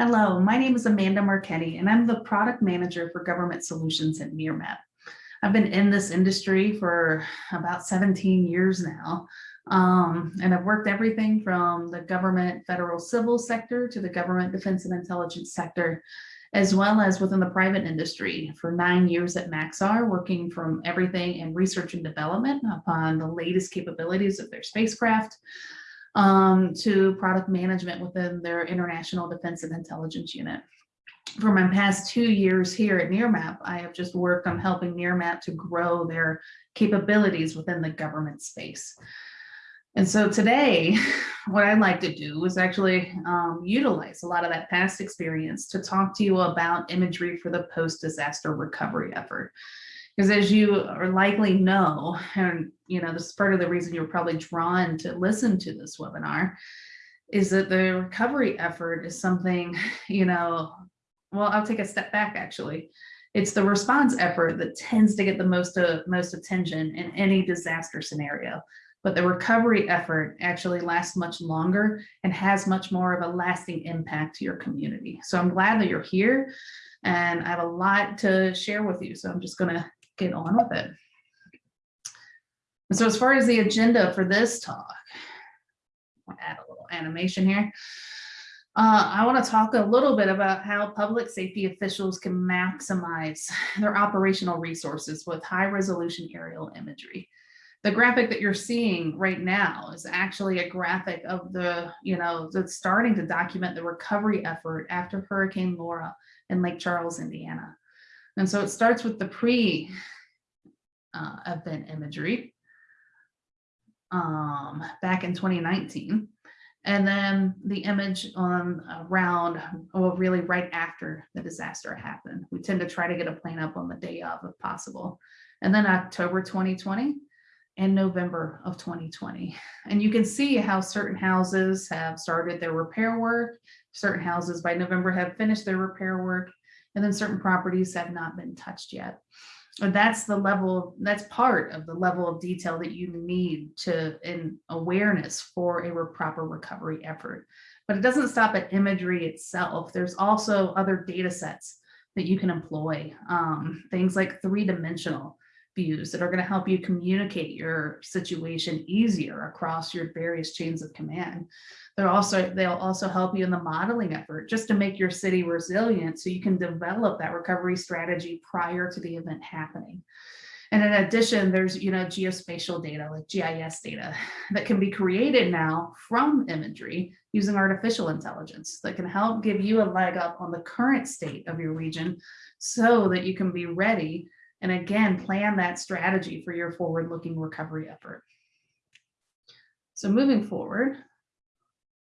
Hello, my name is Amanda Marchetti, and I'm the product manager for government solutions at Nearmap. I've been in this industry for about 17 years now, um, and I've worked everything from the government federal civil sector to the government defense and intelligence sector, as well as within the private industry for nine years at Maxar, working from everything in research and development upon the latest capabilities of their spacecraft, um, to product management within their International Defense and Intelligence Unit. For my past two years here at Nearmap, I have just worked on helping Nearmap to grow their capabilities within the government space. And so today, what I'd like to do is actually um, utilize a lot of that past experience to talk to you about imagery for the post-disaster recovery effort. Because as you are likely know, and you know, this is part of the reason you're probably drawn to listen to this webinar, is that the recovery effort is something, you know, well, I'll take a step back actually. It's the response effort that tends to get the most, uh, most attention in any disaster scenario. But the recovery effort actually lasts much longer and has much more of a lasting impact to your community. So I'm glad that you're here and I have a lot to share with you. So I'm just gonna get on with it. so as far as the agenda for this talk, I'll add a little animation here. Uh, I want to talk a little bit about how public safety officials can maximize their operational resources with high resolution aerial imagery. The graphic that you're seeing right now is actually a graphic of the, you know, that's starting to document the recovery effort after Hurricane Laura in Lake Charles, Indiana. And so it starts with the pre uh, event imagery um, back in 2019. And then the image on around, well, really right after the disaster happened. We tend to try to get a plane up on the day of if possible. And then October 2020 and November of 2020. And you can see how certain houses have started their repair work. Certain houses by November have finished their repair work and then certain properties have not been touched yet. And that's the level, that's part of the level of detail that you need to in awareness for a proper recovery effort. But it doesn't stop at imagery itself. There's also other data sets that you can employ, um, things like three-dimensional views that are going to help you communicate your situation easier across your various chains of command. They're also, they'll also help you in the modeling effort just to make your city resilient so you can develop that recovery strategy prior to the event happening. And in addition, there's, you know, geospatial data like GIS data that can be created now from imagery using artificial intelligence that can help give you a leg up on the current state of your region so that you can be ready and again, plan that strategy for your forward looking recovery effort. So moving forward,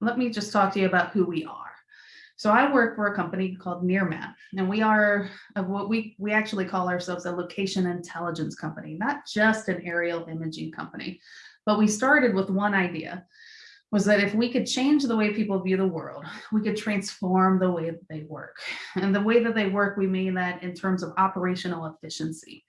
let me just talk to you about who we are. So I work for a company called Nearmap, and we are uh, what we we actually call ourselves a location intelligence company, not just an aerial imaging company. But we started with one idea, was that if we could change the way people view the world, we could transform the way that they work. And the way that they work, we mean that in terms of operational efficiency.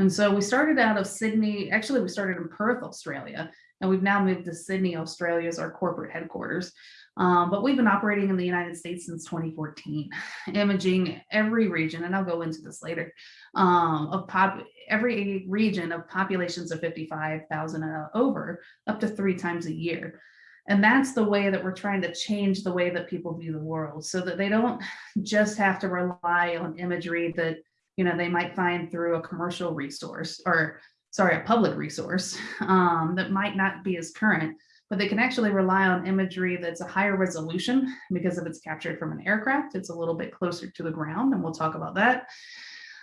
And so we started out of Sydney, actually we started in Perth, Australia, and we've now moved to Sydney, Australia as our corporate headquarters. Um, but we've been operating in the United States since 2014, imaging every region, and I'll go into this later, um, of pop, every region of populations of 55,000 and over, up to three times a year. And that's the way that we're trying to change the way that people view the world so that they don't just have to rely on imagery that, you know, they might find through a commercial resource or sorry, a public resource um, that might not be as current, but they can actually rely on imagery that's a higher resolution because if it's captured from an aircraft, it's a little bit closer to the ground and we'll talk about that.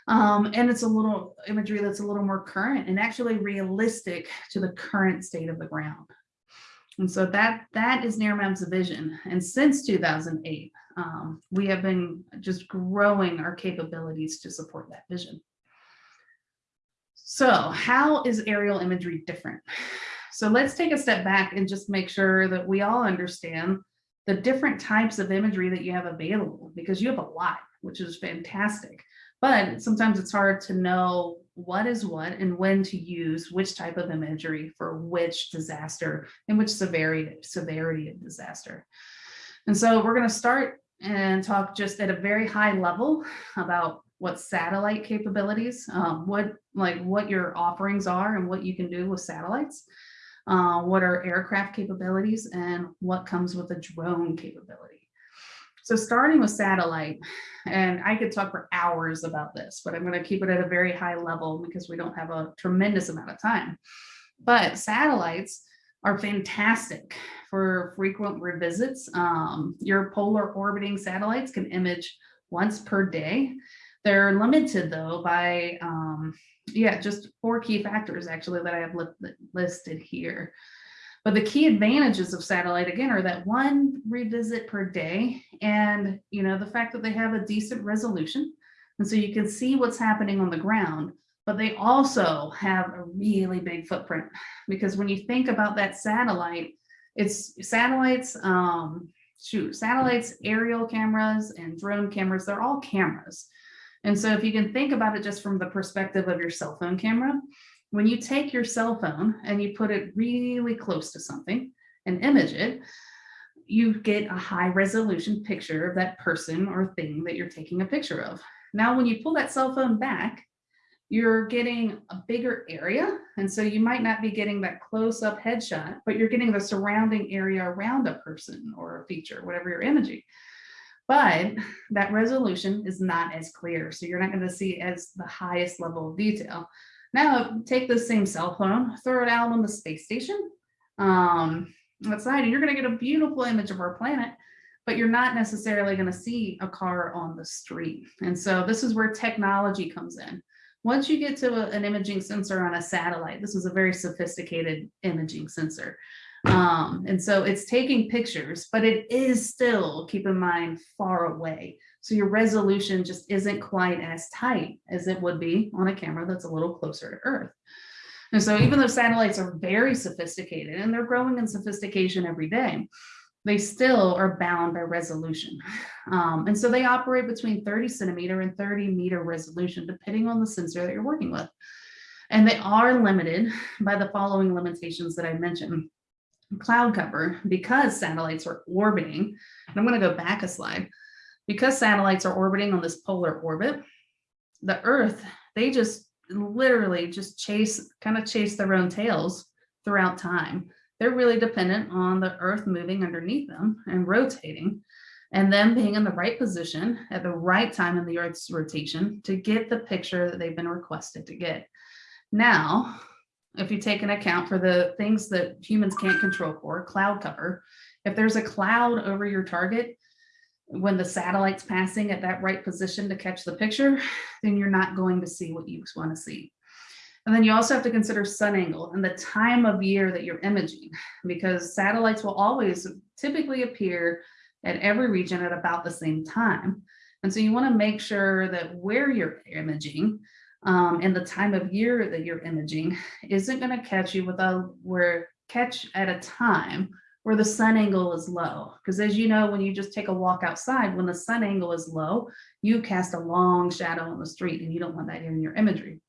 Um, and it's a little imagery that's a little more current and actually realistic to the current state of the ground. And so that that is Nearmap's vision. And since 2008, um, we have been just growing our capabilities to support that vision. So how is aerial imagery different? So let's take a step back and just make sure that we all understand the different types of imagery that you have available because you have a lot, which is fantastic. But sometimes it's hard to know what is what and when to use which type of imagery for which disaster and which severity, severity of disaster. And so we're going to start and talk just at a very high level about what satellite capabilities, um, what like what your offerings are and what you can do with satellites, uh, what are aircraft capabilities and what comes with a drone capability. So starting with satellite, and I could talk for hours about this, but I'm going to keep it at a very high level because we don't have a tremendous amount of time. But satellites are fantastic for frequent revisits. Um, your polar orbiting satellites can image once per day. They're limited though by, um, yeah, just four key factors actually that I have li listed here. But the key advantages of satellite again are that one revisit per day and you know the fact that they have a decent resolution. And so you can see what's happening on the ground but they also have a really big footprint. Because when you think about that satellite it's satellites um shoot satellites aerial cameras and drone cameras they're all cameras. And so if you can think about it just from the perspective of your cell phone camera when you take your cell phone and you put it really close to something and image it, you get a high resolution picture of that person or thing that you're taking a picture of. Now, when you pull that cell phone back, you're getting a bigger area. And so you might not be getting that close up headshot, but you're getting the surrounding area around a person or a feature, whatever you're imaging. But that resolution is not as clear. So you're not going to see as the highest level of detail. Now take the same cell phone, throw it out on the space station um, outside, and you're going to get a beautiful image of our planet, but you're not necessarily going to see a car on the street. And so this is where technology comes in. Once you get to a, an imaging sensor on a satellite, this is a very sophisticated imaging sensor. Um, and so it's taking pictures, but it is still, keep in mind, far away. So your resolution just isn't quite as tight as it would be on a camera that's a little closer to Earth. And so even though satellites are very sophisticated and they're growing in sophistication every day, they still are bound by resolution. Um, and so they operate between 30 centimeter and 30 meter resolution, depending on the sensor that you're working with. And they are limited by the following limitations that I mentioned. Cloud cover, because satellites are orbiting, and I'm going to go back a slide, because satellites are orbiting on this polar orbit, the Earth, they just literally just chase, kind of chase their own tails throughout time. They're really dependent on the Earth moving underneath them and rotating and them being in the right position at the right time in the Earth's rotation to get the picture that they've been requested to get. Now, if you take an account for the things that humans can't control for, cloud cover, if there's a cloud over your target, when the satellite's passing at that right position to catch the picture, then you're not going to see what you want to see. And then you also have to consider sun angle and the time of year that you're imaging, because satellites will always typically appear at every region at about the same time. And so you want to make sure that where you're imaging um, and the time of year that you're imaging isn't going to catch you with a where catch at a time where the sun angle is low. Because as you know, when you just take a walk outside, when the sun angle is low, you cast a long shadow on the street and you don't want that in your imagery.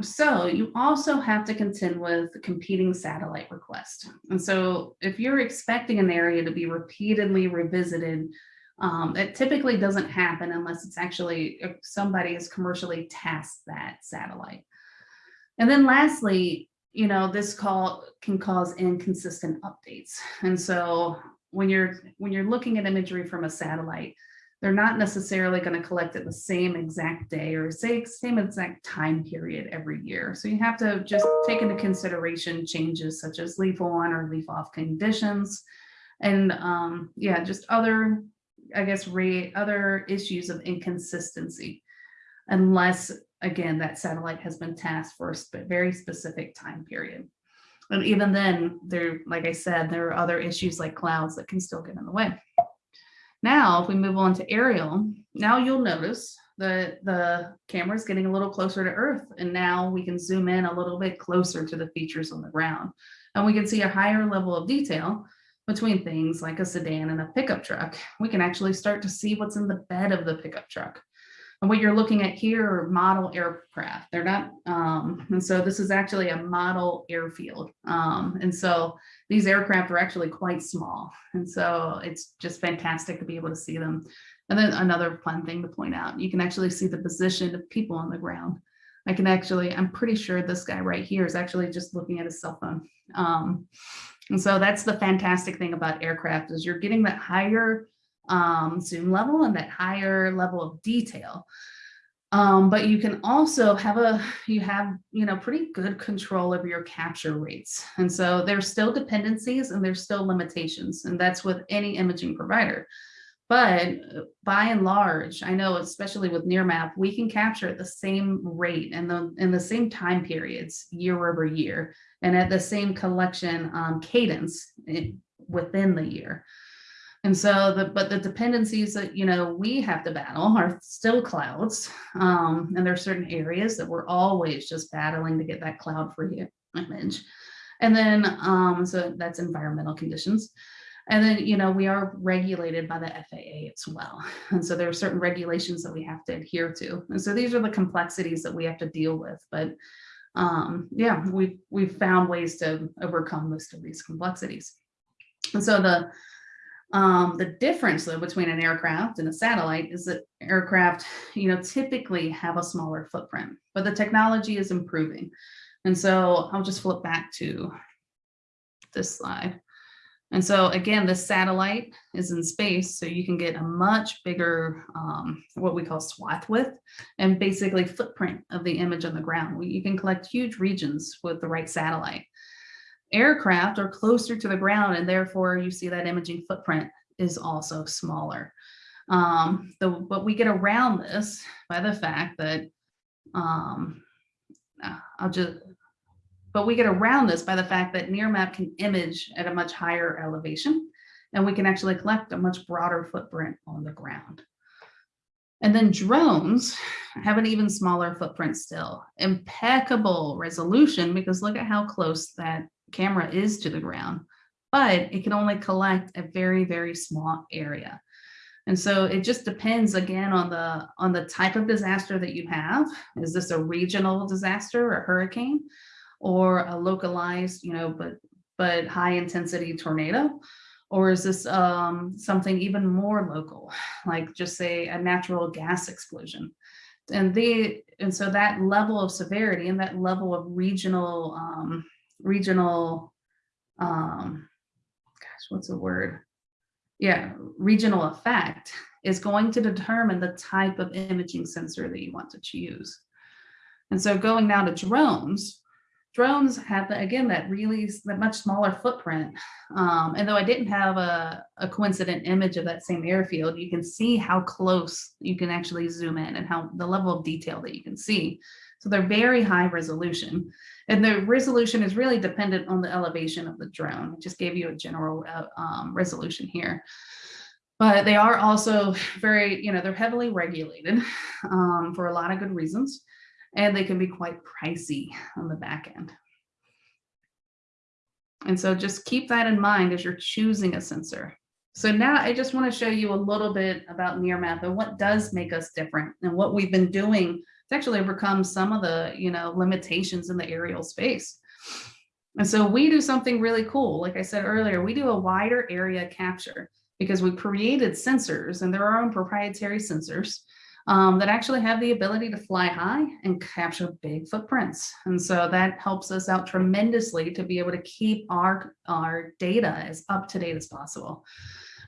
So you also have to contend with competing satellite requests. And so if you're expecting an area to be repeatedly revisited, um, it typically doesn't happen unless it's actually somebody has commercially tasked that satellite. And then lastly, you know, this call can cause inconsistent updates. And so when you're when you're looking at imagery from a satellite, they're not necessarily going to collect it the same exact day or say same exact time period every year. So you have to just take into consideration changes such as leaf on or leaf off conditions and um, yeah, just other, I guess, rate other issues of inconsistency unless again, that satellite has been tasked for a very specific time period. And even then, there, like I said, there are other issues like clouds that can still get in the way. Now, if we move on to aerial, now you'll notice that the camera is getting a little closer to Earth, and now we can zoom in a little bit closer to the features on the ground. And we can see a higher level of detail between things like a sedan and a pickup truck. We can actually start to see what's in the bed of the pickup truck. And what you're looking at here are model aircraft. They're not, um, and so this is actually a model airfield. Um, and so these aircraft are actually quite small. And so it's just fantastic to be able to see them. And then another fun thing to point out, you can actually see the position of people on the ground. I can actually, I'm pretty sure this guy right here is actually just looking at his cell phone. Um, and so that's the fantastic thing about aircraft is you're getting that higher um, zoom level and that higher level of detail. Um, but you can also have a, you have, you know, pretty good control over your capture rates. And so there's still dependencies and there's still limitations. And that's with any imaging provider. But uh, by and large, I know, especially with Nearmap, we can capture at the same rate and the in the same time periods year over year and at the same collection um, cadence in, within the year. And so the, but the dependencies that, you know, we have to battle are still clouds. Um, and there are certain areas that we're always just battling to get that cloud free image. And then, um, so that's environmental conditions. And then, you know, we are regulated by the FAA as well. And so there are certain regulations that we have to adhere to. And so these are the complexities that we have to deal with. But um, yeah, we've, we've found ways to overcome most of these complexities. And so the, um, the difference though between an aircraft and a satellite is that aircraft, you know, typically have a smaller footprint, but the technology is improving. And so I'll just flip back to this slide. And so again, the satellite is in space, so you can get a much bigger, um, what we call swath width, and basically footprint of the image on the ground. You can collect huge regions with the right satellite. Aircraft are closer to the ground, and therefore you see that imaging footprint is also smaller. Um, the, but we get around this by the fact that um, I'll just but we get around this by the fact that Nearmap can image at a much higher elevation, and we can actually collect a much broader footprint on the ground. And then drones have an even smaller footprint still. Impeccable resolution, because look at how close that camera is to the ground, but it can only collect a very, very small area. And so it just depends again on the on the type of disaster that you have. Is this a regional disaster, or a hurricane? Or a localized, you know, but but high intensity tornado? Or is this um, something even more local, like just say a natural gas explosion? And the and so that level of severity and that level of regional um, regional um, gosh, what's the word? Yeah, regional effect is going to determine the type of imaging sensor that you want to choose. And so going now to drones, drones have again that really that much smaller footprint. Um, and though i didn't have a, a coincident image of that same airfield you can see how close you can actually zoom in and how the level of detail that you can see. So they're very high resolution. And the resolution is really dependent on the elevation of the drone. I just gave you a general uh, um, resolution here. But they are also very you know they're heavily regulated um, for a lot of good reasons and they can be quite pricey on the back end. And so just keep that in mind as you're choosing a sensor. So now I just want to show you a little bit about Nearmap and what does make us different and what we've been doing to actually overcome some of the you know limitations in the aerial space. And so we do something really cool. Like I said earlier, we do a wider area capture because we created sensors and they're our own proprietary sensors um, that actually have the ability to fly high and capture big footprints. And so that helps us out tremendously to be able to keep our, our data as up to date as possible.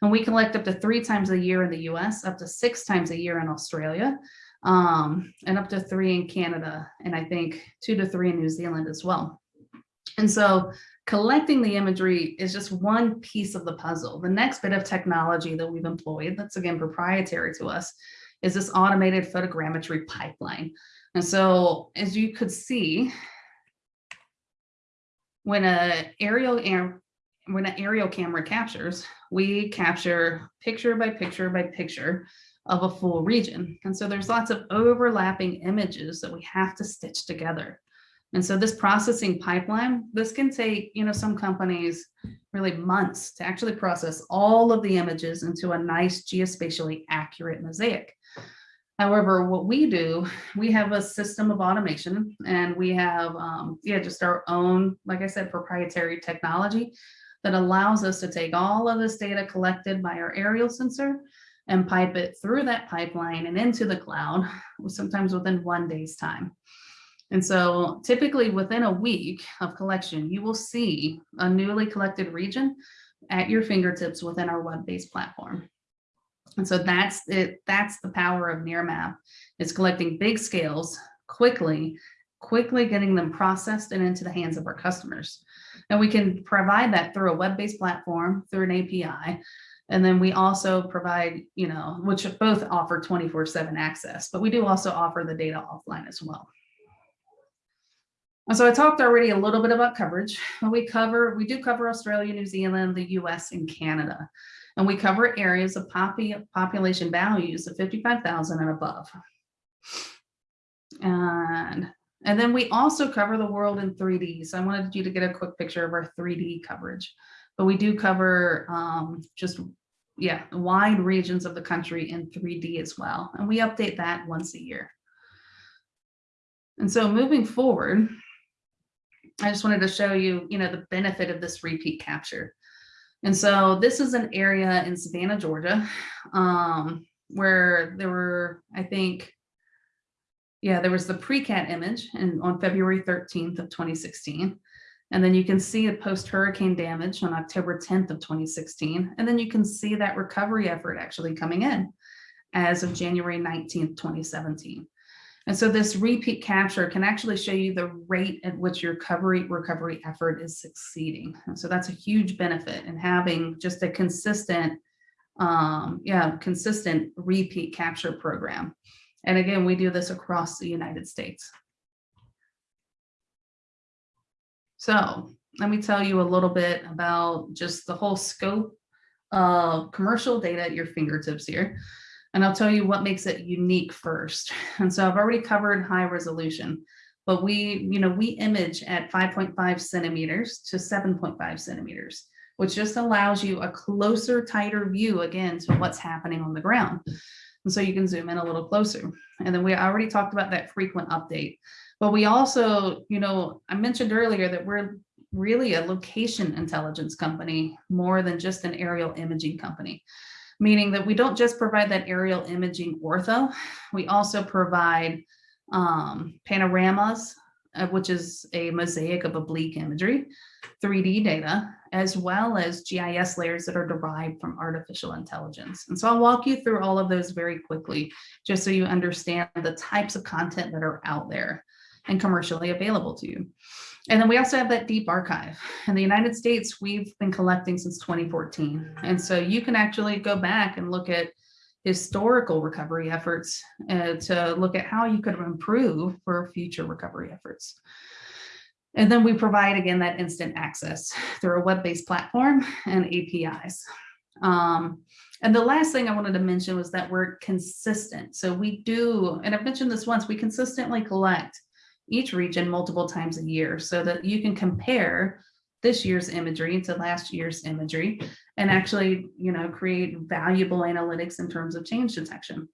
And we collect up to three times a year in the US, up to six times a year in Australia, um, and up to three in Canada, and I think two to three in New Zealand as well. And so collecting the imagery is just one piece of the puzzle. The next bit of technology that we've employed, that's again proprietary to us, is this automated photogrammetry pipeline. And so as you could see, when a aerial when an aerial camera captures, we capture picture by picture by picture of a full region. And so there's lots of overlapping images that we have to stitch together. And so this processing pipeline, this can take, you know, some companies really months to actually process all of the images into a nice geospatially accurate mosaic. However, what we do, we have a system of automation and we have, um, yeah, just our own, like I said, proprietary technology that allows us to take all of this data collected by our aerial sensor and pipe it through that pipeline and into the cloud, sometimes within one day's time. And so typically within a week of collection, you will see a newly collected region at your fingertips within our web-based platform. And so that's it. That's the power of Nearmap. It's collecting big scales quickly, quickly getting them processed and into the hands of our customers. And we can provide that through a web-based platform, through an API. And then we also provide, you know, which both offer 24 seven access, but we do also offer the data offline as well. So I talked already a little bit about coverage. We cover, we do cover Australia, New Zealand, the US and Canada. And we cover areas of population values of 55,000 and above. And, and then we also cover the world in 3D. So I wanted you to get a quick picture of our 3D coverage. But we do cover um, just, yeah, wide regions of the country in 3D as well. And we update that once a year. And so moving forward, I just wanted to show you, you know, the benefit of this repeat capture. And so this is an area in Savannah, Georgia, um, where there were, I think, yeah, there was the pre-cat image and on February 13th of 2016. And then you can see the post-hurricane damage on October 10th of 2016. And then you can see that recovery effort actually coming in as of January 19th, 2017. And so this repeat capture can actually show you the rate at which your recovery recovery effort is succeeding. And so that's a huge benefit in having just a consistent, um, yeah, consistent repeat capture program. And again, we do this across the United States. So let me tell you a little bit about just the whole scope of commercial data at your fingertips here. And I'll tell you what makes it unique first. And so I've already covered high resolution, but we, you know, we image at 5.5 centimeters to 7.5 centimeters, which just allows you a closer, tighter view again to what's happening on the ground. And so you can zoom in a little closer. And then we already talked about that frequent update. But we also, you know, I mentioned earlier that we're really a location intelligence company more than just an aerial imaging company meaning that we don't just provide that aerial imaging ortho, we also provide um, panoramas, uh, which is a mosaic of oblique imagery, 3D data, as well as GIS layers that are derived from artificial intelligence. And so I'll walk you through all of those very quickly, just so you understand the types of content that are out there and commercially available to you. And then we also have that deep archive. In the United States, we've been collecting since 2014. And so you can actually go back and look at historical recovery efforts uh, to look at how you could improve for future recovery efforts. And then we provide, again, that instant access through a web-based platform and APIs. Um, and the last thing I wanted to mention was that we're consistent. So we do, and I've mentioned this once, we consistently collect each region multiple times a year so that you can compare this year's imagery to last year's imagery and actually, you know, create valuable analytics in terms of change detection.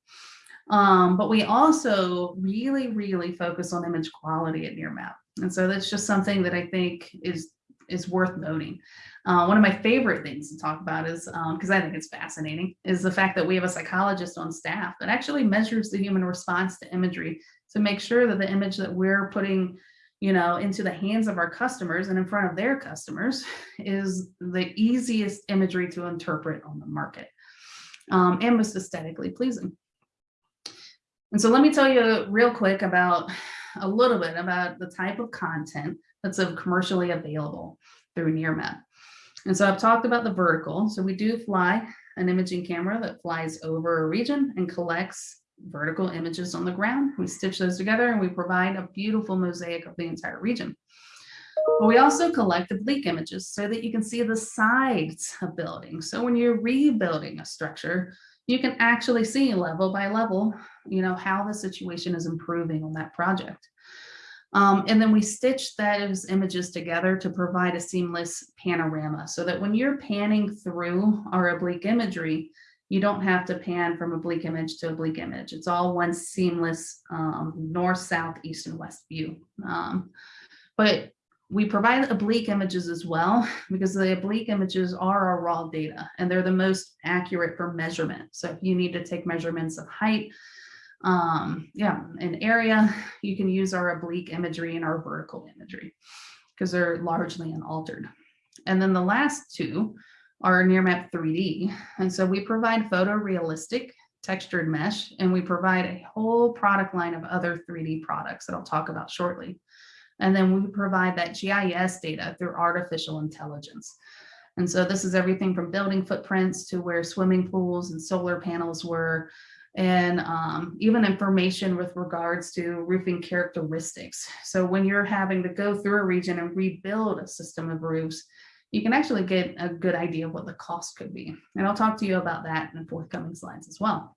Um, but we also really, really focus on image quality at Nearmap. And so that's just something that I think is is worth noting. Uh, one of my favorite things to talk about is, because um, I think it's fascinating, is the fact that we have a psychologist on staff that actually measures the human response to imagery to make sure that the image that we're putting you know, into the hands of our customers and in front of their customers is the easiest imagery to interpret on the market um, and most aesthetically pleasing. And so let me tell you real quick about a little bit about the type of content that's commercially available through Nearmap. And so I've talked about the vertical. So we do fly an imaging camera that flies over a region and collects vertical images on the ground. We stitch those together and we provide a beautiful mosaic of the entire region. But we also collect oblique images so that you can see the sides of buildings. So when you're rebuilding a structure, you can actually see level by level, you know, how the situation is improving on that project. Um, and then we stitch those images together to provide a seamless panorama so that when you're panning through our oblique imagery, You don't have to pan from oblique image to oblique image. It's all one seamless um, north, south, east, and west view. Um, but we provide oblique images as well because the oblique images are our raw data and they're the most accurate for measurement. So if you need to take measurements of height, um, yeah, an area, you can use our oblique imagery and our vertical imagery because they're largely unaltered. And then the last two are Nearmap 3D. And so we provide photorealistic textured mesh, and we provide a whole product line of other 3D products that I'll talk about shortly. And then we provide that GIS data through artificial intelligence. And so this is everything from building footprints to where swimming pools and solar panels were, and um, even information with regards to roofing characteristics. So when you're having to go through a region and rebuild a system of roofs, you can actually get a good idea of what the cost could be. And I'll talk to you about that in forthcoming slides as well.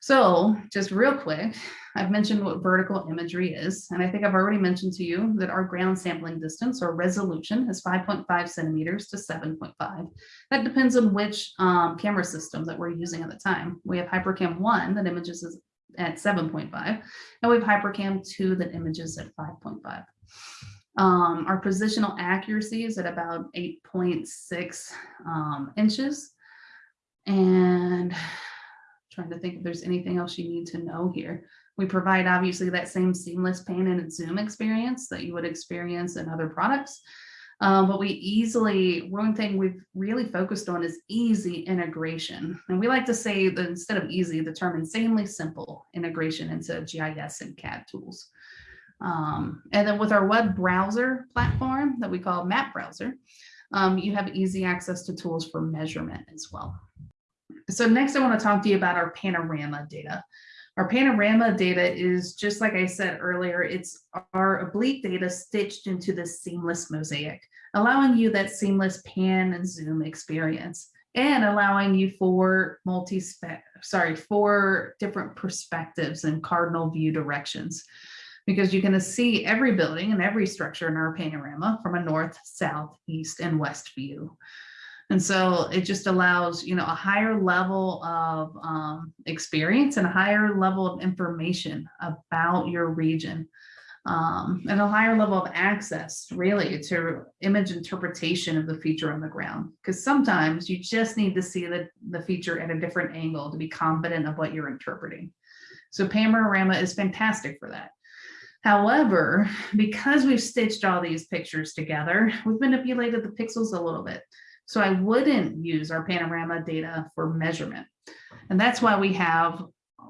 So just real quick, I've mentioned what vertical imagery is, and I think I've already mentioned to you that our ground sampling distance or resolution is 5.5 centimeters to 7.5. That depends on which um, camera system that we're using at the time. We have Hypercam 1 that images at 7.5, and we have Hypercam 2 that images at 5.5. Um, our positional accuracy is at about 8.6 um, inches. And trying to think if there's anything else you need to know here. We provide obviously that same seamless pan and zoom experience that you would experience in other products. Um, but we easily, one thing we've really focused on is easy integration. And we like to say that instead of easy, the term insanely simple integration into GIS and CAD tools. Um, and then with our web browser platform that we call Map Browser, um, you have easy access to tools for measurement as well. So next I want to talk to you about our panorama data. Our panorama data is just like I said earlier, it's our oblique data stitched into this seamless mosaic, allowing you that seamless pan and zoom experience and allowing you for multi sorry, four different perspectives and cardinal view directions because you can see every building and every structure in our panorama from a north, south, east, and west view. And so it just allows, you know, a higher level of um, experience and a higher level of information about your region um, and a higher level of access really to image interpretation of the feature on the ground. Because sometimes you just need to see the, the feature at a different angle to be confident of what you're interpreting. So Panorama is fantastic for that. However, because we've stitched all these pictures together, we've manipulated the pixels a little bit. So I wouldn't use our panorama data for measurement. And that's why we have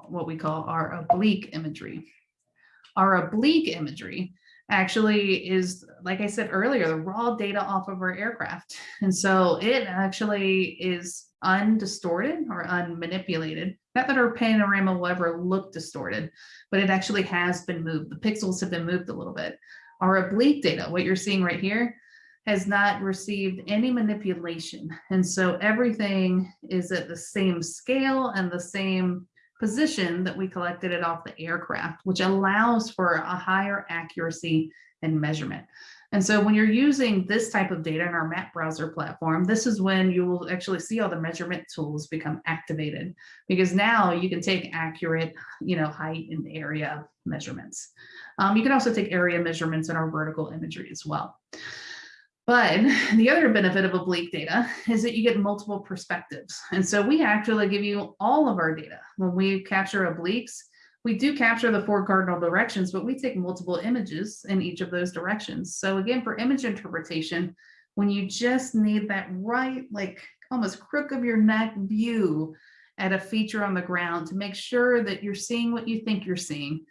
what we call our oblique imagery. Our oblique imagery actually is, like I said earlier, the raw data off of our aircraft. And so it actually is undistorted or unmanipulated. Not that our panorama will ever look distorted, but it actually has been moved. The pixels have been moved a little bit. Our oblique data, what you're seeing right here, has not received any manipulation. And so everything is at the same scale and the same position that we collected it off the aircraft, which allows for a higher accuracy and measurement. And so when you're using this type of data in our map browser platform, this is when you will actually see all the measurement tools become activated because now you can take accurate, you know, height and area measurements. Um, you can also take area measurements in our vertical imagery as well. But the other benefit of oblique data is that you get multiple perspectives. And so we actually give you all of our data. When we capture obliques, we do capture the four cardinal directions, but we take multiple images in each of those directions. So again, for image interpretation, when you just need that right, like almost crook of your neck view at a feature on the ground to make sure that you're seeing what you think you're seeing,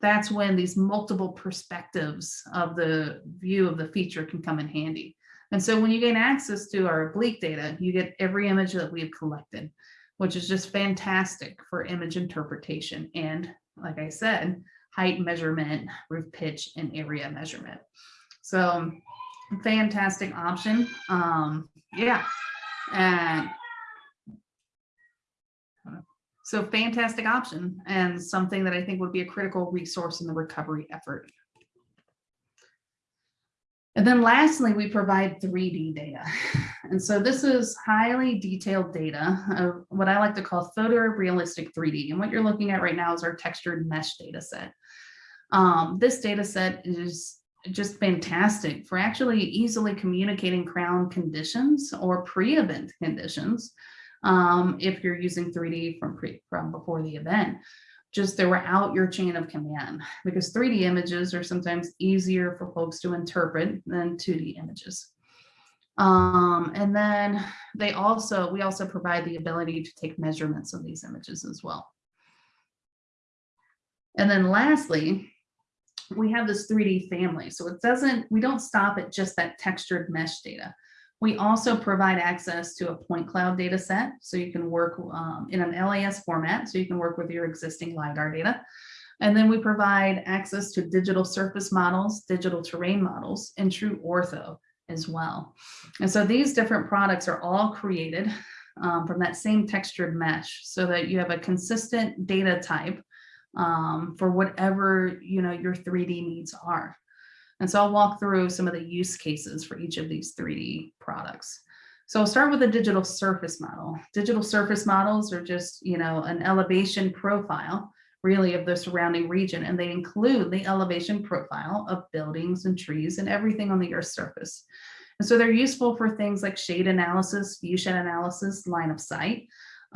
that's when these multiple perspectives of the view of the feature can come in handy. And so when you gain access to our oblique data, you get every image that we've collected which is just fantastic for image interpretation. And like I said, height measurement, roof pitch, and area measurement. So fantastic option. Um, yeah. And so fantastic option and something that I think would be a critical resource in the recovery effort. And then lastly, we provide 3D data. And so this is highly detailed data of what I like to call photorealistic 3D. And what you're looking at right now is our textured mesh data set. Um, this data set is just fantastic for actually easily communicating crown conditions or pre-event conditions um, if you're using 3D from, pre, from before the event just throughout your chain of command because 3D images are sometimes easier for folks to interpret than 2D images. Um, and then they also, we also provide the ability to take measurements of these images as well. And then lastly, we have this 3D family. So it doesn't, we don't stop at just that textured mesh data. We also provide access to a point cloud data set. So you can work um, in an LAS format. So you can work with your existing LiDAR data. And then we provide access to digital surface models, digital terrain models, and true ortho as well. And so these different products are all created um, from that same textured mesh so that you have a consistent data type um, for whatever you know your 3D needs are. And so I'll walk through some of the use cases for each of these 3D products. So I'll start with a digital surface model. Digital surface models are just, you know, an elevation profile really of the surrounding region, and they include the elevation profile of buildings and trees and everything on the Earth's surface. And so they're useful for things like shade analysis, view shed analysis, line of sight,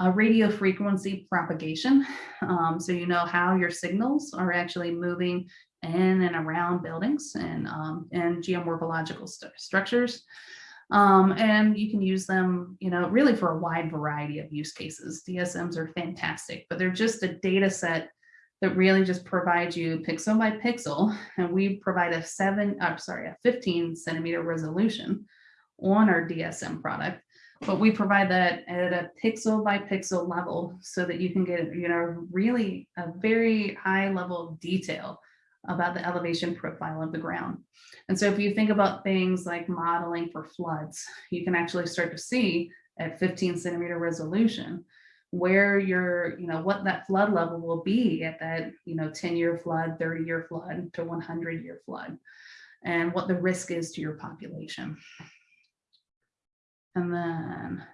uh, radio frequency propagation. Um, so you know how your signals are actually moving in and around buildings and, um, and geomorphological st structures. Um, and you can use them, you know, really for a wide variety of use cases. DSMs are fantastic, but they're just a data set that really just provides you pixel by pixel. And we provide a seven, I'm sorry, a 15 centimeter resolution on our DSM product. But we provide that at a pixel by pixel level so that you can get, you know, really a very high level of detail about the elevation profile of the ground. And so if you think about things like modeling for floods, you can actually start to see at 15 centimeter resolution where your, you know, what that flood level will be at that, you know, 10 year flood, 30 year flood to 100 year flood, and what the risk is to your population. And then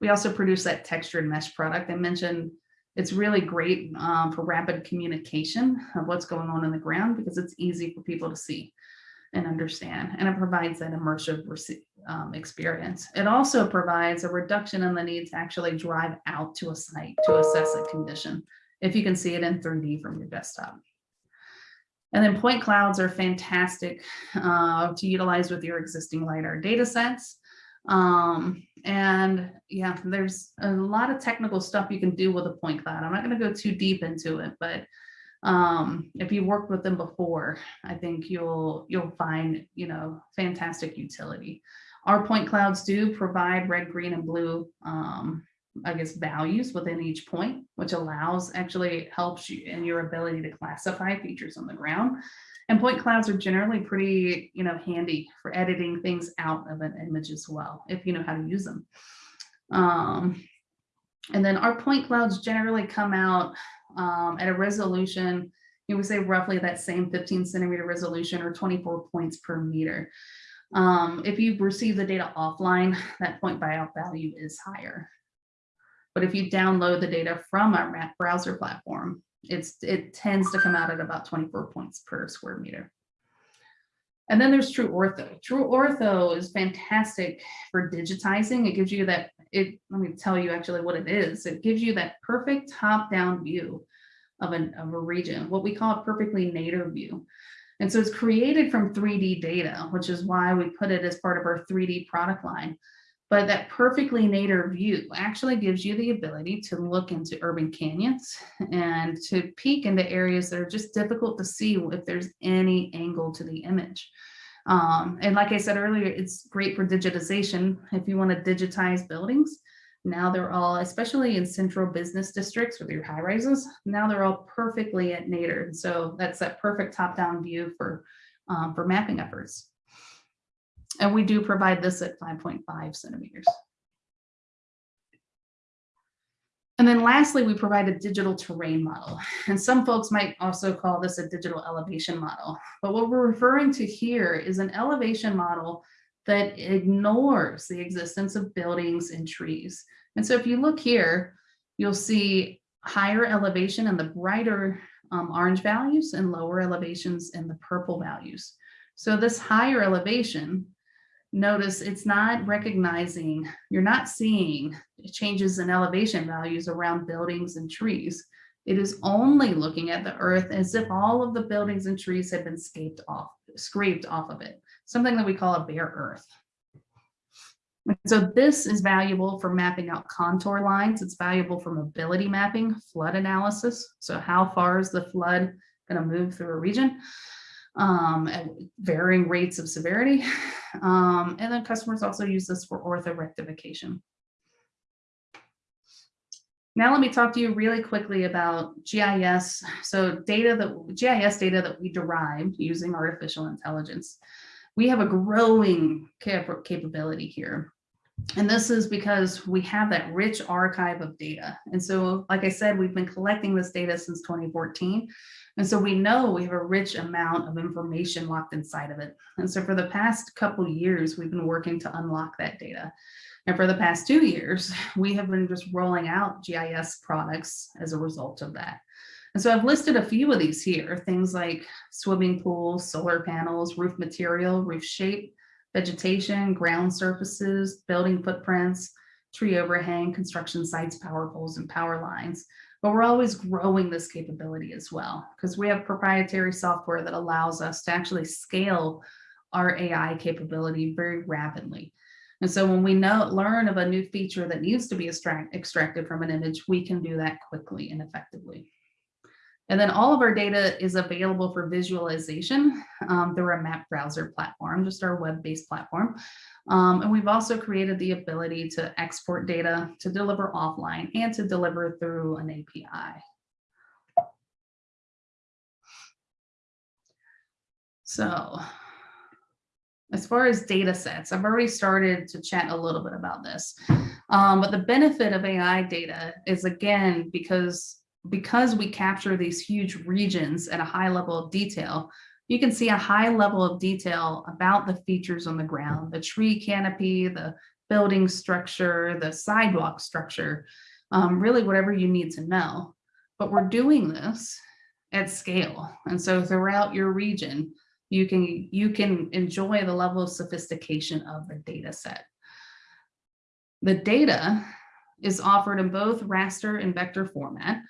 we also produce that textured mesh product. I mentioned it's really great um, for rapid communication of what's going on in the ground because it's easy for people to see and understand, and it provides that immersive um, experience. It also provides a reduction in the need to actually drive out to a site to assess a condition, if you can see it in 3D from your desktop. And then point clouds are fantastic uh, to utilize with your existing LiDAR data sets. Um, and yeah, there's a lot of technical stuff you can do with a point cloud. I'm not going to go too deep into it, but um, if you worked with them before, I think you'll you'll find you know fantastic utility. Our point clouds do provide red, green, and blue, um, I guess, values within each point, which allows actually helps you in your ability to classify features on the ground. And point clouds are generally pretty, you know, handy for editing things out of an image as well, if you know how to use them. Um, and then our point clouds generally come out um, at a resolution, you know, we say roughly that same 15 centimeter resolution or 24 points per meter. Um, if you receive the data offline, that point by out value is higher. But if you download the data from our browser platform, it's it tends to come out at about 24 points per square meter. And then there's True Ortho. True Ortho is fantastic for digitizing. It gives you that, it, let me tell you actually what it is. It gives you that perfect top-down view of, an, of a region, what we call a perfectly nadir view. And so it's created from 3D data, which is why we put it as part of our 3D product line. But that perfectly nadir view actually gives you the ability to look into urban canyons and to peek into areas that are just difficult to see if there's any angle to the image. Um, and like I said earlier, it's great for digitization. If you want to digitize buildings, now they're all, especially in central business districts with your high rises, now they're all perfectly at nadir. So that's that perfect top-down view for, um, for mapping efforts. And we do provide this at 5.5 centimeters. And then lastly, we provide a digital terrain model. And some folks might also call this a digital elevation model. But what we're referring to here is an elevation model that ignores the existence of buildings and trees. And so if you look here, you'll see higher elevation in the brighter um, orange values and lower elevations in the purple values. So this higher elevation, notice it's not recognizing, you're not seeing changes in elevation values around buildings and trees. It is only looking at the earth as if all of the buildings and trees had been scraped off, scraped off of it, something that we call a bare earth. So this is valuable for mapping out contour lines. It's valuable for mobility mapping, flood analysis. So how far is the flood going to move through a region um, at varying rates of severity. Um, and then customers also use this for ortho rectification. Now let me talk to you really quickly about GIS. So data that GIS data that we derived using artificial intelligence. We have a growing cap capability here. And this is because we have that rich archive of data. And so, like I said, we've been collecting this data since 2014. And so we know we have a rich amount of information locked inside of it. And so for the past couple years, we've been working to unlock that data. And for the past two years, we have been just rolling out GIS products as a result of that. And so I've listed a few of these here, things like swimming pools, solar panels, roof material, roof shape, vegetation, ground surfaces, building footprints, tree overhang, construction sites, power poles, and power lines. But we're always growing this capability as well because we have proprietary software that allows us to actually scale our AI capability very rapidly. And so when we know learn of a new feature that needs to be extract, extracted from an image, we can do that quickly and effectively. And then all of our data is available for visualization um, through our map browser platform, just our web-based platform. Um, and we've also created the ability to export data to deliver offline and to deliver through an API. So as far as data sets, I've already started to chat a little bit about this. Um, but the benefit of AI data is again, because because we capture these huge regions at a high level of detail, you can see a high level of detail about the features on the ground, the tree canopy, the building structure, the sidewalk structure, um, really whatever you need to know. But we're doing this at scale. And so throughout your region, you can, you can enjoy the level of sophistication of the data set. The data is offered in both raster and vector format.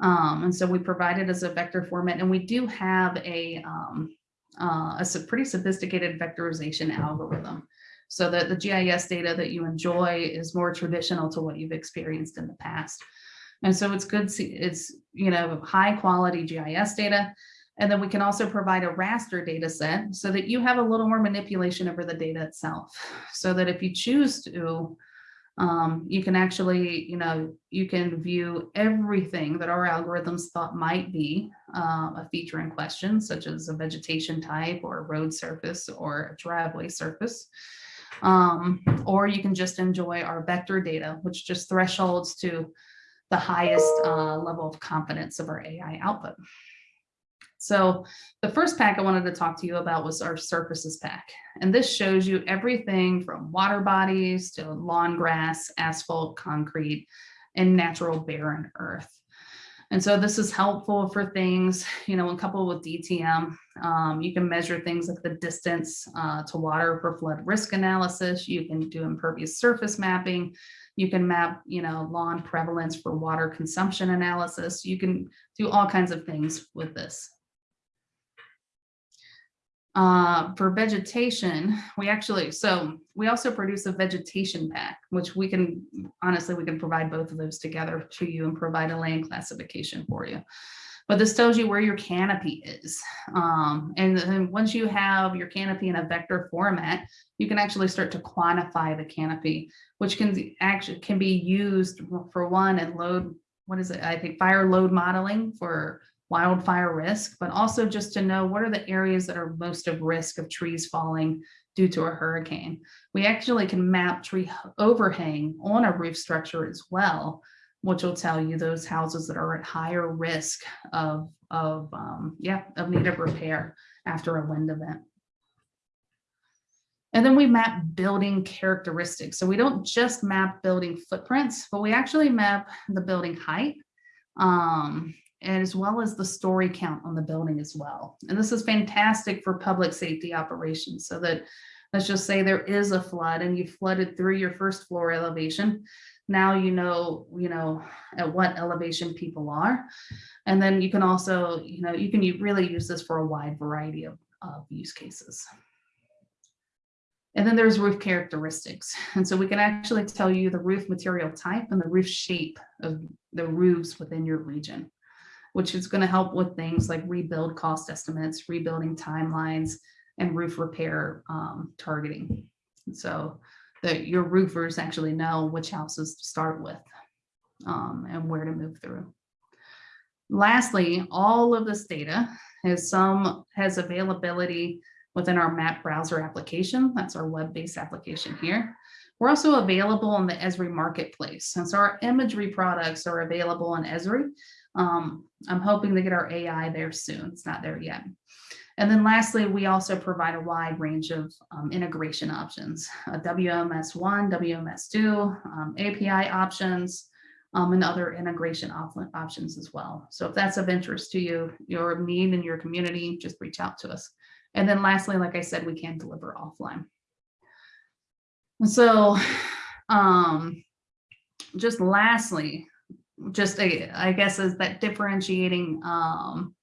Um, and so we provide it as a vector format and we do have a, um, uh, a pretty sophisticated vectorization algorithm so that the GIS data that you enjoy is more traditional to what you've experienced in the past. And so it's good, it's, you know, high quality GIS data. And then we can also provide a raster data set so that you have a little more manipulation over the data itself. So that if you choose to um, you can actually, you know, you can view everything that our algorithms thought might be uh, a feature in question, such as a vegetation type or a road surface or a driveway surface. Um, or you can just enjoy our vector data, which just thresholds to the highest uh, level of confidence of our AI output. So the first pack I wanted to talk to you about was our surfaces pack. And this shows you everything from water bodies to lawn grass, asphalt, concrete, and natural barren earth. And so this is helpful for things, you know, when coupled with DTM, um, you can measure things like the distance uh, to water for flood risk analysis. You can do impervious surface mapping. You can map, you know, lawn prevalence for water consumption analysis. You can do all kinds of things with this. Uh, for vegetation, we actually, so we also produce a vegetation pack, which we can, honestly, we can provide both of those together to you and provide a land classification for you. But this tells you where your canopy is. Um, and then once you have your canopy in a vector format, you can actually start to quantify the canopy, which can actually can be used for one and load, what is it? I think fire load modeling for wildfire risk, but also just to know what are the areas that are most of risk of trees falling due to a hurricane. We actually can map tree overhang on a roof structure as well which will tell you those houses that are at higher risk of, of, um, yeah, of need of repair after a wind event. And then we map building characteristics. So we don't just map building footprints, but we actually map the building height, um, as well as the story count on the building as well. And this is fantastic for public safety operations so that let's just say there is a flood and you flooded through your first floor elevation. Now you know, you know, at what elevation people are. And then you can also, you know, you can really use this for a wide variety of, of use cases. And then there's roof characteristics. And so we can actually tell you the roof material type and the roof shape of the roofs within your region, which is going to help with things like rebuild cost estimates, rebuilding timelines, and roof repair um, targeting. So that your roofers actually know which houses to start with um, and where to move through. Lastly, all of this data has some has availability within our map browser application. That's our web-based application here. We're also available in the Esri marketplace. And so our imagery products are available in Esri. Um, I'm hoping to get our AI there soon. It's not there yet. And then lastly, we also provide a wide range of um, integration options, uh, WMS1, WMS2, um, API options, um, and other integration op options as well. So if that's of interest to you, your need in your community, just reach out to us. And then lastly, like I said, we can deliver offline. So um, just lastly, just a, I guess is that differentiating um,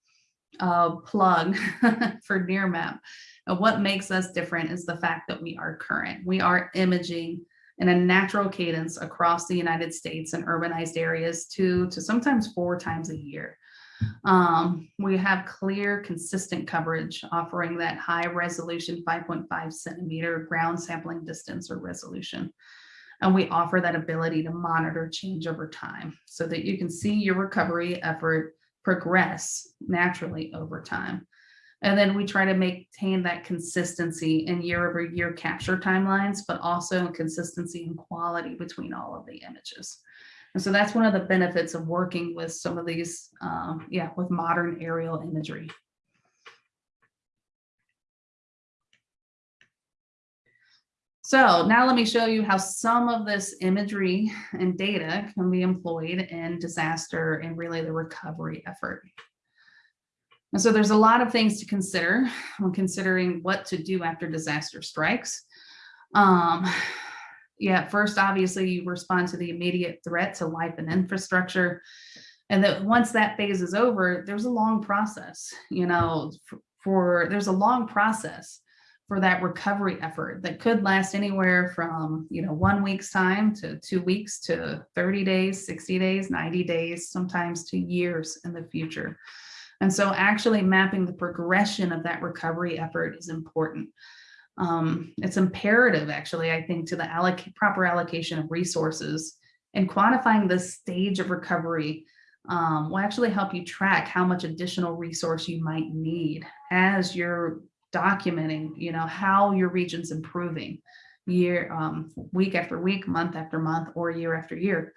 uh, plug for Nearmap. Uh, what makes us different is the fact that we are current. We are imaging in a natural cadence across the United States and urbanized areas two to sometimes four times a year. Um, we have clear, consistent coverage offering that high resolution 5.5 centimeter ground sampling distance or resolution. And we offer that ability to monitor change over time so that you can see your recovery effort progress naturally over time. And then we try to maintain that consistency in year over year capture timelines, but also in consistency and quality between all of the images. And so that's one of the benefits of working with some of these, um, yeah, with modern aerial imagery. So now let me show you how some of this imagery and data can be employed in disaster and really the recovery effort. And so there's a lot of things to consider when considering what to do after disaster strikes. Um, yeah, first, obviously, you respond to the immediate threat to life and infrastructure. And that once that phase is over, there's a long process, you know, for, for there's a long process for that recovery effort that could last anywhere from, you know, one week's time to two weeks to 30 days, 60 days, 90 days, sometimes to years in the future. And so actually mapping the progression of that recovery effort is important. Um, it's imperative, actually, I think, to the alloc proper allocation of resources and quantifying the stage of recovery um, will actually help you track how much additional resource you might need as you're documenting, you know, how your region's improving year, um, week after week, month after month, or year after year.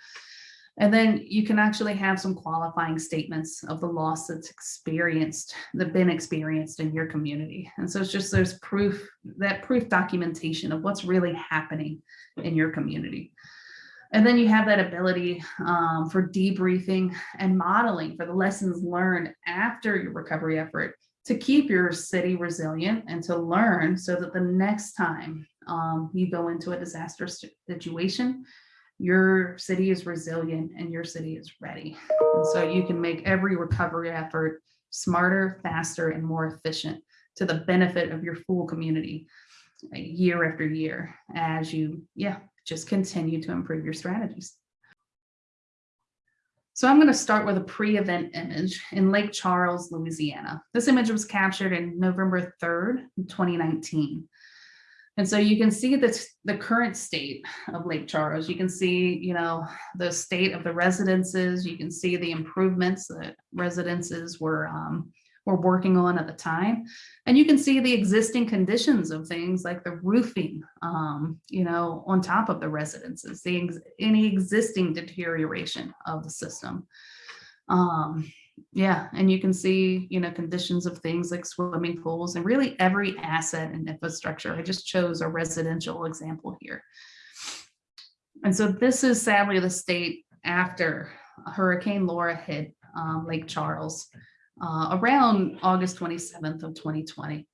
And then you can actually have some qualifying statements of the loss that's experienced, that been experienced in your community. And so it's just there's proof, that proof documentation of what's really happening in your community. And then you have that ability um, for debriefing and modeling for the lessons learned after your recovery effort to keep your city resilient and to learn so that the next time um, you go into a disaster situation, your city is resilient and your city is ready. And so you can make every recovery effort smarter, faster, and more efficient to the benefit of your full community uh, year after year as you, yeah, just continue to improve your strategies. So I'm going to start with a pre-event image in Lake Charles, Louisiana. This image was captured in November 3rd, 2019. And so you can see the, the current state of Lake Charles. You can see, you know, the state of the residences. You can see the improvements that residences were, um, were working on at the time. And you can see the existing conditions of things like the roofing, um, you know, on top of the residences, the ex any existing deterioration of the system. Um, yeah, and you can see, you know, conditions of things like swimming pools and really every asset and infrastructure. I just chose a residential example here. And so this is sadly the state after Hurricane Laura hit um, Lake Charles uh, around August 27th of 2020.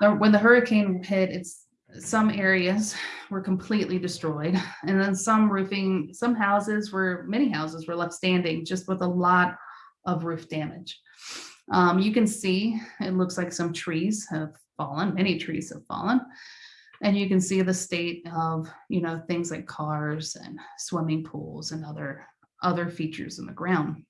Now, When the hurricane hit, it's some areas were completely destroyed and then some roofing, some houses were, many houses were left standing just with a lot of roof damage. Um, you can see, it looks like some trees have fallen, many trees have fallen. And you can see the state of, you know, things like cars and swimming pools and other, other features in the ground.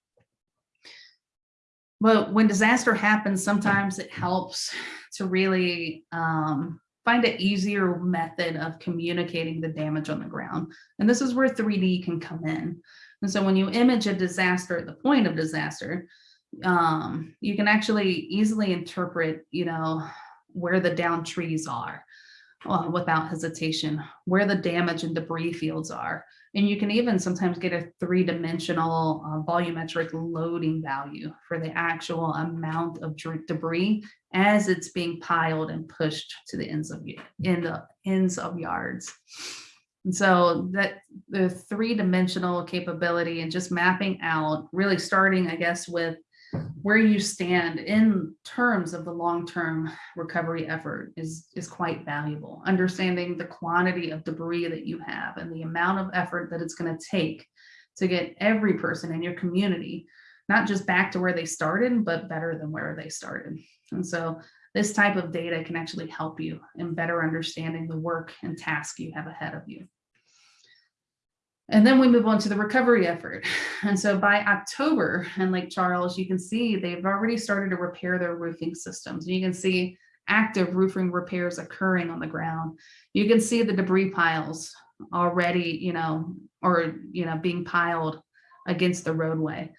But when disaster happens, sometimes it helps to really um, find an easier method of communicating the damage on the ground. And this is where 3D can come in. And so when you image a disaster at the point of disaster, um, you can actually easily interpret, you know, where the down trees are uh, without hesitation, where the damage and debris fields are. And you can even sometimes get a three-dimensional uh, volumetric loading value for the actual amount of debris as it's being piled and pushed to the ends of in the ends of yards. And so that the three-dimensional capability and just mapping out, really starting, I guess, with where you stand in terms of the long-term recovery effort is, is quite valuable. Understanding the quantity of debris that you have and the amount of effort that it's going to take to get every person in your community, not just back to where they started, but better than where they started. And so this type of data can actually help you in better understanding the work and task you have ahead of you. And then we move on to the recovery effort. And so by October in Lake Charles, you can see they've already started to repair their roofing systems. And You can see active roofing repairs occurring on the ground. You can see the debris piles already, you know, or, you know, being piled against the roadway.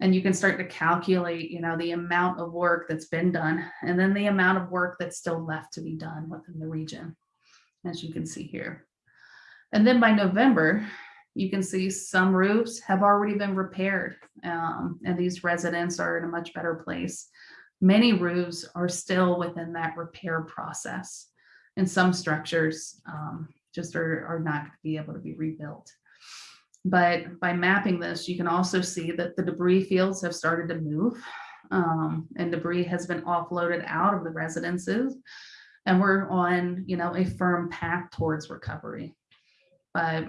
And you can start to calculate, you know, the amount of work that's been done and then the amount of work that's still left to be done within the region, as you can see here. And then by November, you can see some roofs have already been repaired um, and these residents are in a much better place. Many roofs are still within that repair process and some structures um, just are, are not going to be able to be rebuilt. But by mapping this, you can also see that the debris fields have started to move um, and debris has been offloaded out of the residences and we're on, you know, a firm path towards recovery. But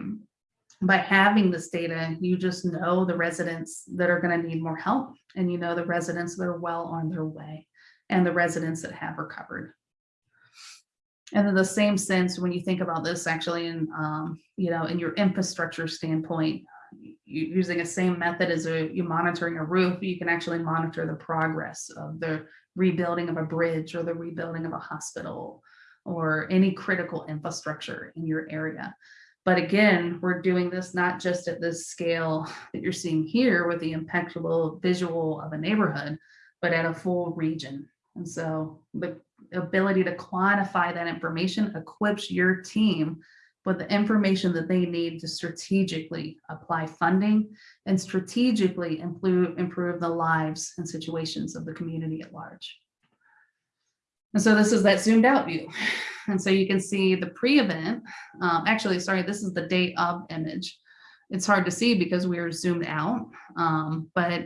by having this data, you just know the residents that are going to need more help and you know the residents that are well on their way and the residents that have recovered. And in the same sense, when you think about this actually in, um, you know, in your infrastructure standpoint, using a same method as a, you monitoring a roof, you can actually monitor the progress of the rebuilding of a bridge or the rebuilding of a hospital or any critical infrastructure in your area. But again, we're doing this not just at this scale that you're seeing here with the impeccable visual of a neighborhood, but at a full region. And so the ability to quantify that information equips your team with the information that they need to strategically apply funding and strategically improve, improve the lives and situations of the community at large. And so this is that zoomed out view. And so you can see the pre-event, um, actually, sorry, this is the date of image. It's hard to see because we are zoomed out, um, but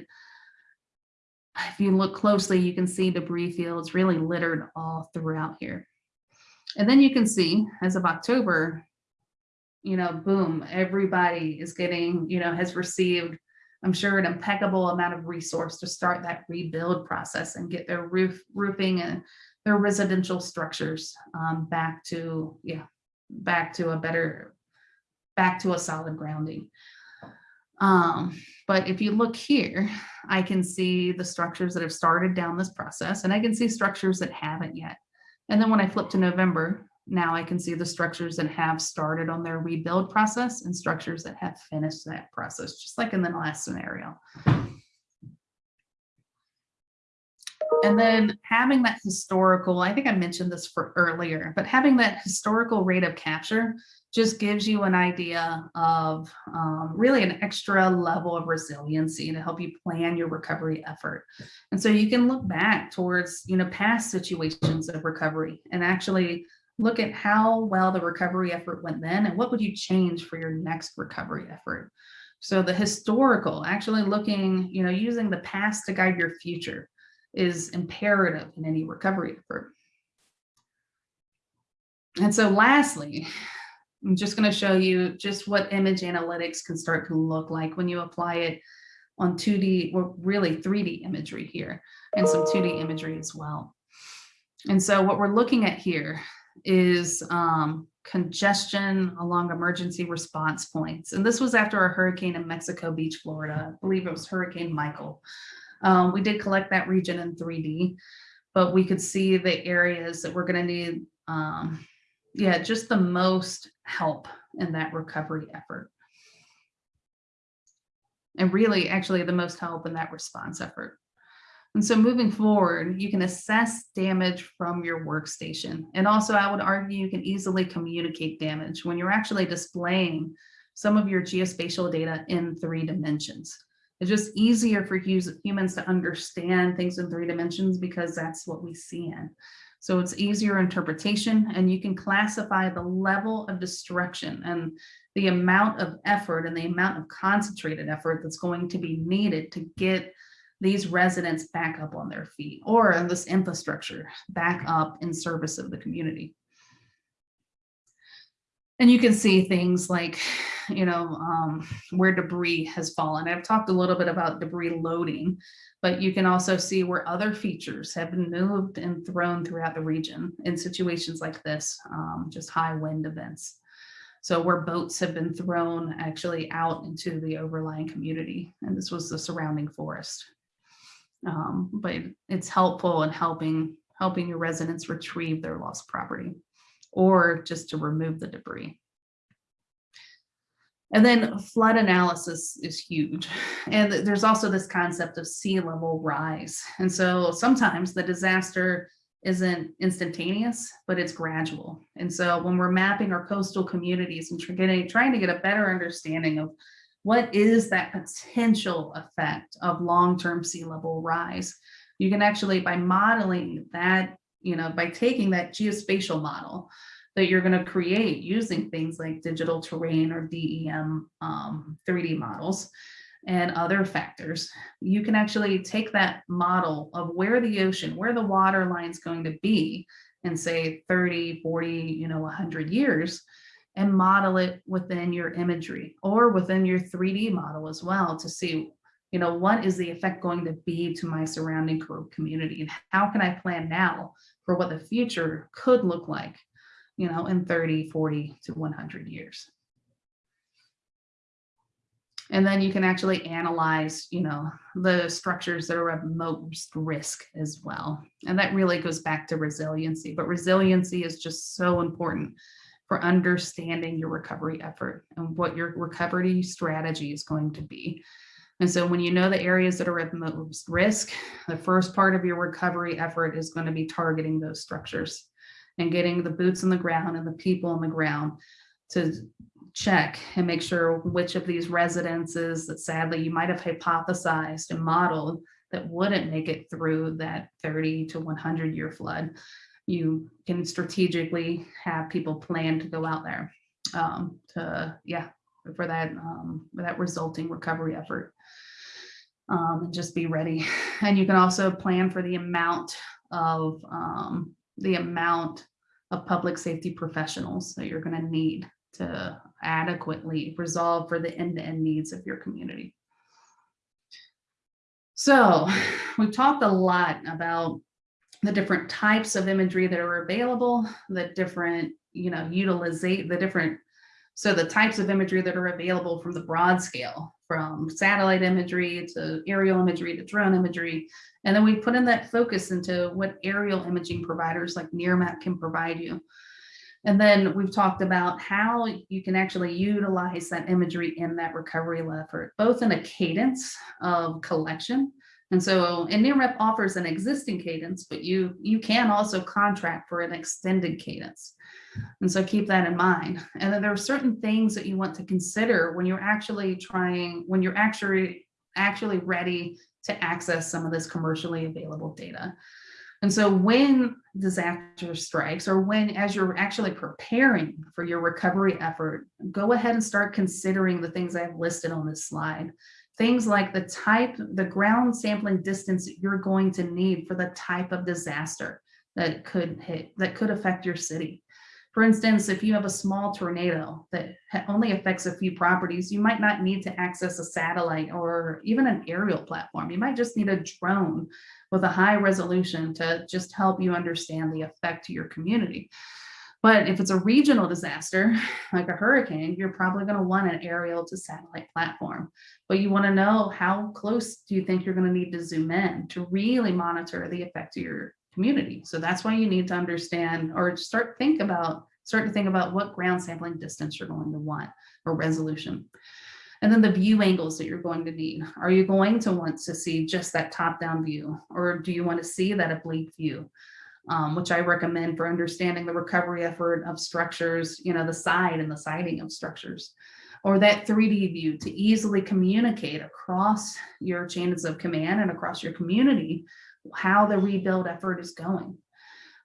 if you look closely, you can see debris fields really littered all throughout here. And then you can see as of October, you know, boom, everybody is getting, you know, has received, I'm sure, an impeccable amount of resource to start that rebuild process and get their roof roofing and their residential structures um, back to, yeah, back to a better, back to a solid grounding. Um, but if you look here, I can see the structures that have started down this process and I can see structures that haven't yet. And then when I flip to November, now I can see the structures that have started on their rebuild process and structures that have finished that process, just like in the last scenario. And then having that historical, I think I mentioned this for earlier, but having that historical rate of capture just gives you an idea of um, really an extra level of resiliency to help you plan your recovery effort. And so you can look back towards, you know, past situations of recovery and actually look at how well the recovery effort went then and what would you change for your next recovery effort. So the historical, actually looking, you know, using the past to guide your future is imperative in any recovery effort. And so lastly, I'm just going to show you just what image analytics can start to look like when you apply it on 2D or really 3D imagery here and some 2D imagery as well. And so what we're looking at here is um, congestion along emergency response points. And this was after a hurricane in Mexico Beach, Florida. I believe it was Hurricane Michael. Um, we did collect that region in 3D, but we could see the areas that we're going to need, um, yeah, just the most help in that recovery effort. And really, actually, the most help in that response effort. And so moving forward, you can assess damage from your workstation. And also, I would argue you can easily communicate damage when you're actually displaying some of your geospatial data in three dimensions. It's just easier for humans to understand things in three dimensions because that's what we see in. So it's easier interpretation and you can classify the level of destruction and the amount of effort and the amount of concentrated effort that's going to be needed to get these residents back up on their feet or this infrastructure back up in service of the community. And you can see things like, you know, um, where debris has fallen. I've talked a little bit about debris loading, but you can also see where other features have been moved and thrown throughout the region in situations like this, um, just high wind events. So where boats have been thrown actually out into the overlying community, and this was the surrounding forest. Um, but it's helpful in helping helping your residents retrieve their lost property or just to remove the debris. And then flood analysis is huge. And there's also this concept of sea level rise. And so sometimes the disaster isn't instantaneous, but it's gradual. And so when we're mapping our coastal communities and getting, trying to get a better understanding of what is that potential effect of long-term sea level rise, you can actually, by modeling that, you know, by taking that geospatial model, that you're going to create using things like digital terrain or DEM um, 3D models and other factors, you can actually take that model of where the ocean, where the water line is going to be in say 30, 40, you know, 100 years and model it within your imagery or within your 3D model as well to see, you know, what is the effect going to be to my surrounding community and how can I plan now for what the future could look like you know, in 30, 40 to 100 years. And then you can actually analyze, you know, the structures that are at most risk as well. And that really goes back to resiliency, but resiliency is just so important for understanding your recovery effort and what your recovery strategy is going to be. And so when you know the areas that are at most risk, the first part of your recovery effort is going to be targeting those structures and getting the boots on the ground and the people on the ground to check and make sure which of these residences that sadly you might have hypothesized and modeled that wouldn't make it through that 30 to 100 year flood. You can strategically have people plan to go out there um, to, yeah, for that, um, for that resulting recovery effort. Um, and just be ready. And you can also plan for the amount of um, the amount of public safety professionals that you're going to need to adequately resolve for the end-to-end -end needs of your community. So we've talked a lot about the different types of imagery that are available, the different, you know, utilize the different, so the types of imagery that are available from the broad scale, from satellite imagery to aerial imagery to drone imagery, and then we put in that focus into what aerial imaging providers like Nearmap can provide you. And then we've talked about how you can actually utilize that imagery in that recovery effort, both in a cadence of collection And so, and NearMap offers an existing cadence, but you, you can also contract for an extended cadence. And so keep that in mind. And then there are certain things that you want to consider when you're actually trying, when you're actually, actually ready to access some of this commercially available data. And so when disaster strikes or when as you're actually preparing for your recovery effort, go ahead and start considering the things I've listed on this slide. Things like the type, the ground sampling distance you're going to need for the type of disaster that could hit, that could affect your city. For instance, if you have a small tornado that only affects a few properties, you might not need to access a satellite or even an aerial platform. You might just need a drone with a high resolution to just help you understand the effect to your community. But if it's a regional disaster, like a hurricane, you're probably going to want an aerial to satellite platform. But you want to know how close do you think you're going to need to zoom in to really monitor the effect of your community. So that's why you need to understand or start think about start to think about what ground sampling distance you're going to want or resolution. And then the view angles that you're going to need. Are you going to want to see just that top down view or do you want to see that oblique view? Um, which I recommend for understanding the recovery effort of structures, you know, the side and the siding of structures, or that 3D view to easily communicate across your chains of command and across your community how the rebuild effort is going.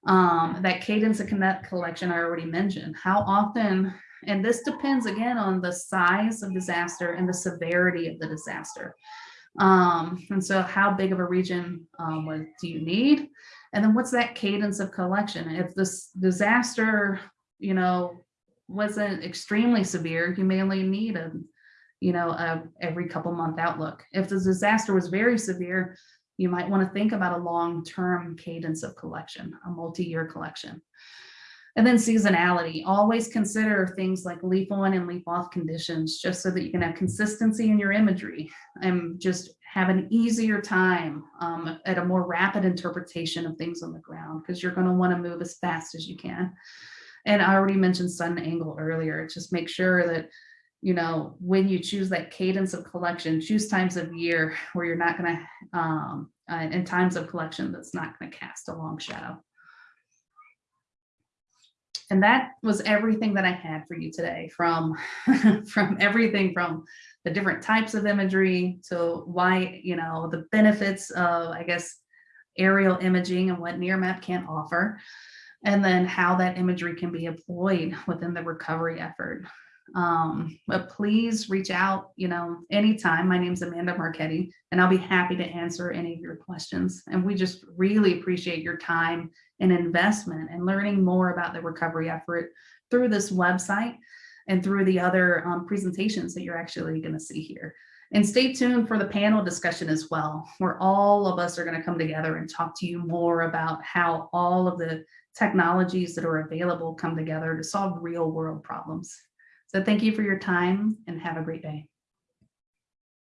Um, that cadence of connect collection I already mentioned, how often, and this depends again on the size of disaster and the severity of the disaster. Um, and so how big of a region um, what do you need? And then what's that cadence of collection? If this disaster, you know, wasn't extremely severe, you may only need a, you know, a every couple month outlook. If the disaster was very severe, you might want to think about a long-term cadence of collection, a multi-year collection. And then seasonality, always consider things like leaf on and leaf off conditions, just so that you can have consistency in your imagery and just have an easier time um, at a more rapid interpretation of things on the ground, because you're gonna wanna move as fast as you can. And I already mentioned sun angle earlier, just make sure that you know, when you choose that cadence of collection, choose times of year where you're not going to, um, uh, and times of collection that's not going to cast a long shadow. And that was everything that I had for you today from, from everything from the different types of imagery to why, you know, the benefits of, I guess, aerial imaging and what NearMap can offer, and then how that imagery can be employed within the recovery effort. Um, but please reach out, you know, anytime. My name's Amanda Marchetti, and I'll be happy to answer any of your questions. And we just really appreciate your time and investment and learning more about the recovery effort through this website and through the other um, presentations that you're actually going to see here. And stay tuned for the panel discussion as well, where all of us are going to come together and talk to you more about how all of the technologies that are available come together to solve real world problems. So thank you for your time and have a great day.